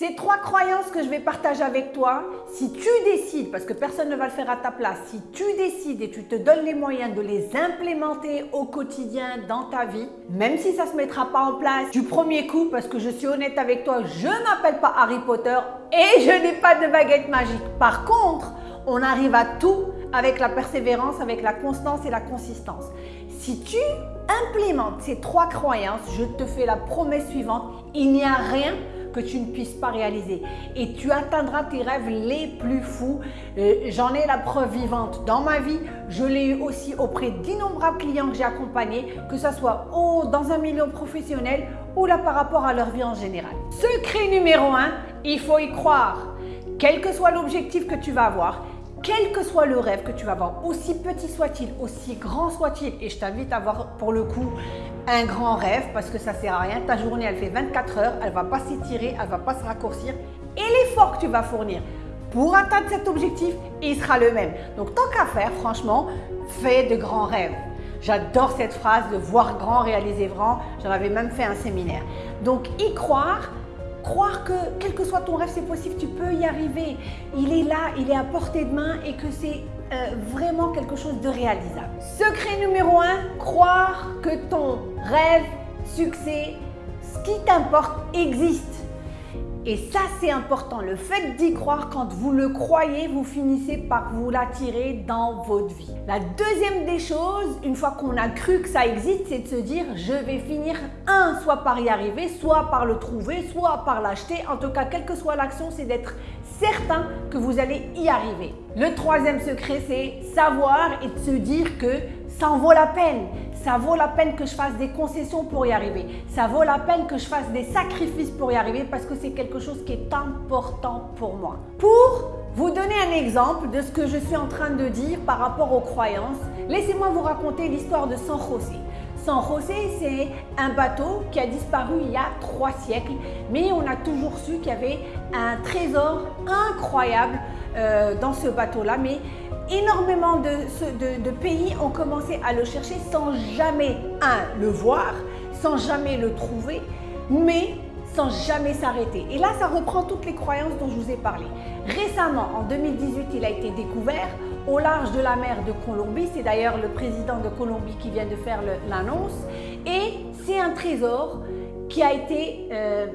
Ces trois croyances que je vais partager avec toi, si tu décides, parce que personne ne va le faire à ta place, si tu décides et tu te donnes les moyens de les implémenter au quotidien dans ta vie, même si ça ne se mettra pas en place du premier coup, parce que je suis honnête avec toi, je ne m'appelle pas Harry Potter et je n'ai pas de baguette magique. Par contre, on arrive à tout avec la persévérance, avec la constance et la consistance. Si tu implémentes ces trois croyances, je te fais la promesse suivante, il n'y a rien que tu ne puisses pas réaliser. Et tu atteindras tes rêves les plus fous. Euh, j'en ai la preuve vivante dans ma vie. Je l'ai eu aussi auprès d'innombrables clients que j'ai accompagnés, que ce soit dans un milieu professionnel ou là par rapport à leur vie en général. Secret numéro un, il faut y croire. Quel que soit l'objectif que tu vas avoir, quel que soit le rêve que tu vas avoir, aussi petit soit-il, aussi grand soit-il, et je t'invite à avoir pour le coup un grand rêve parce que ça sert à rien, ta journée elle fait 24 heures, elle va pas s'étirer, elle va pas se raccourcir et l'effort que tu vas fournir pour atteindre cet objectif, il sera le même. Donc tant qu'à faire, franchement, fais de grands rêves. J'adore cette phrase de voir grand, réaliser grand. J'en avais même fait un séminaire. Donc y croire, croire que quel que soit ton rêve, c'est possible, tu peux y arriver. Il est là, il est à portée de main et que c'est euh, vraiment quelque chose de réalisable. Secret numéro un, croire que ton rêve, succès, ce qui t'importe existe. Et ça, c'est important. Le fait d'y croire, quand vous le croyez, vous finissez par vous l'attirer dans votre vie. La deuxième des choses, une fois qu'on a cru que ça existe, c'est de se dire je vais finir, un, soit par y arriver, soit par le trouver, soit par l'acheter. En tout cas, quelle que soit l'action, c'est d'être certain que vous allez y arriver. Le troisième secret, c'est savoir et de se dire que ça en vaut la peine. Ça vaut la peine que je fasse des concessions pour y arriver. Ça vaut la peine que je fasse des sacrifices pour y arriver parce que c'est quelque chose qui est important pour moi. Pour vous donner un exemple de ce que je suis en train de dire par rapport aux croyances, laissez-moi vous raconter l'histoire de San José. San José, c'est un bateau qui a disparu il y a trois siècles, mais on a toujours su qu'il y avait un trésor incroyable euh, dans ce bateau-là. Mais énormément de, pays ont commencé à le chercher sans jamais, le voir, sans jamais le trouver, mais jamais s'arrêter. Et là, ça reprend toutes les croyances dont je vous ai parlé. Récemment, en 2018, il a été découvert au large de la mer de Colombie. C'est d'ailleurs le président de Colombie qui vient de faire l'annonce. Et c'est un trésor qui a été euh,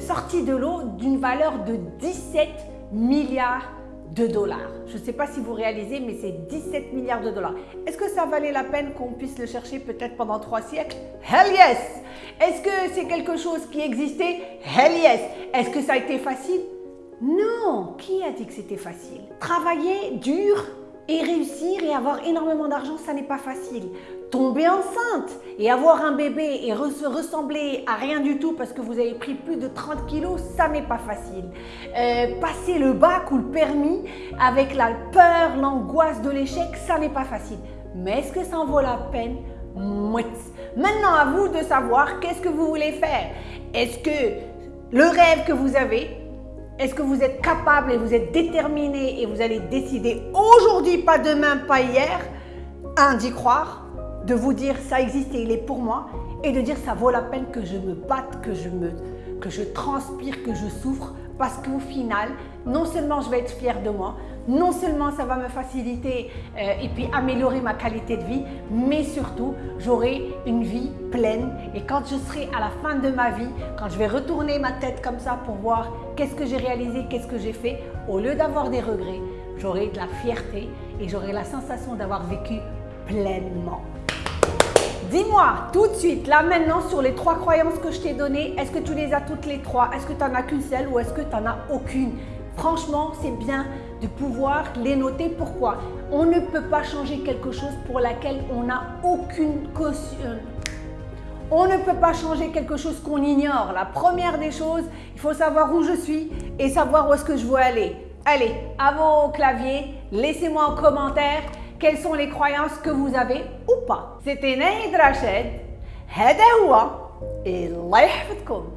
sorti de l'eau d'une valeur de 17 milliards de dollars. Je ne sais pas si vous réalisez, mais c'est 17 milliards de dollars. Est-ce que ça valait la peine qu'on puisse le chercher peut-être pendant trois siècles? Hell yes! Est-ce que c'est quelque chose qui existait? Hell yes! Est-ce que ça a été facile? Non! Qui a dit que c'était facile? Travailler dur et réussir et avoir énormément d'argent, ça n'est pas facile. Tomber enceinte et avoir un bébé et se ressembler à rien du tout parce que vous avez pris plus de 30 kilos, ça n'est pas facile. Euh, passer le bac ou le permis avec la peur, l'angoisse de l'échec, ça n'est pas facile. Mais est-ce que ça en vaut la peine? Maintenant, à vous de savoir qu'est-ce que vous voulez faire. Est-ce que le rêve que vous avez, est-ce que vous êtes capable et vous êtes déterminé et vous allez décider aujourd'hui, pas demain, pas hier, un, d'y croire, de vous dire ça existe et il est pour moi et de dire ça vaut la peine que je me batte, que je, me, que je transpire, que je souffre parce qu'au final, non seulement je vais être fière de moi, non seulement ça va me faciliter euh, et puis améliorer ma qualité de vie, mais surtout j'aurai une vie pleine. Et quand je serai à la fin de ma vie, quand je vais retourner ma tête comme ça pour voir qu'est-ce que j'ai réalisé, qu'est-ce que j'ai fait, au lieu d'avoir des regrets, j'aurai de la fierté et j'aurai la sensation d'avoir vécu pleinement. Dis-moi tout de suite, là maintenant, sur les trois croyances que je t'ai données, est-ce que tu les as toutes les trois? Est-ce que tu n'en as qu'une seule ou est-ce que tu n'en as aucune? Franchement, c'est bien de pouvoir les noter. Pourquoi On ne peut pas changer quelque chose pour laquelle on n'a aucune caution. On ne peut pas changer quelque chose qu'on ignore. La première des choses, il faut savoir où je suis et savoir où est-ce que je veux aller. Allez, à vos claviers, laissez-moi en commentaire quelles sont les croyances que vous avez ou pas. C'était Naïd Rached, هذا هو الله يحفظكم